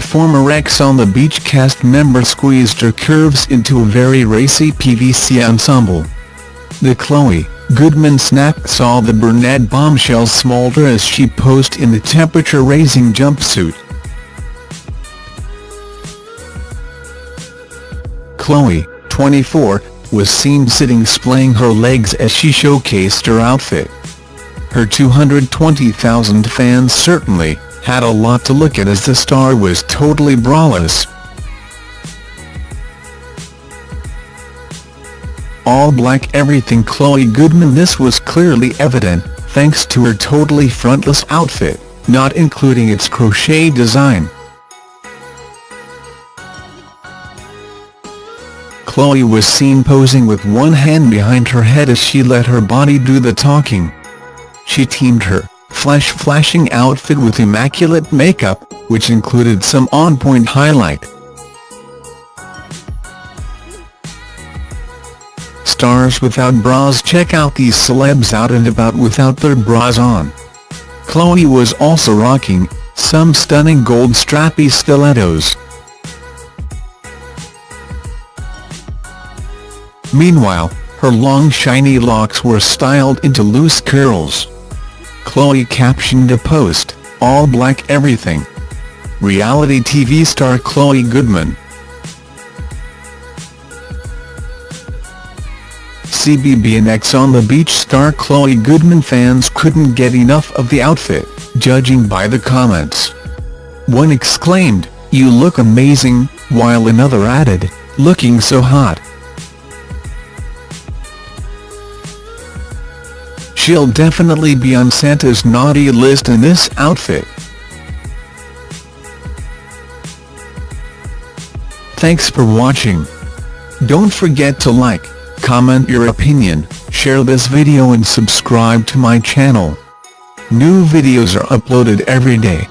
the former Ex on the Beach cast member squeezed her curves into a very racy PVC ensemble. The Chloe Goodman snap saw the brunette bombshell smolder as she posed in the temperature-raising jumpsuit. Chloe, 24, was seen sitting splaying her legs as she showcased her outfit. Her 220,000 fans certainly had a lot to look at as the star was totally braless. All black everything Chloe Goodman This was clearly evident, thanks to her totally frontless outfit, not including its crochet design. Chloe was seen posing with one hand behind her head as she let her body do the talking. She teamed her flesh-flashing outfit with immaculate makeup, which included some on-point highlight. Stars without bras Check out these celebs out and about without their bras on. Chloe was also rocking some stunning gold strappy stilettos. Meanwhile, her long shiny locks were styled into loose curls. Chloe captioned a post, all black everything. Reality TV star Chloe Goodman. CBB and Ex on the Beach star Chloe Goodman fans couldn't get enough of the outfit, judging by the comments. One exclaimed, you look amazing, while another added, looking so hot. She'll definitely be on Santa's naughty list in this outfit. Thanks for watching. Don't forget to like, comment your opinion, share this video and subscribe to my channel. New videos are uploaded every day.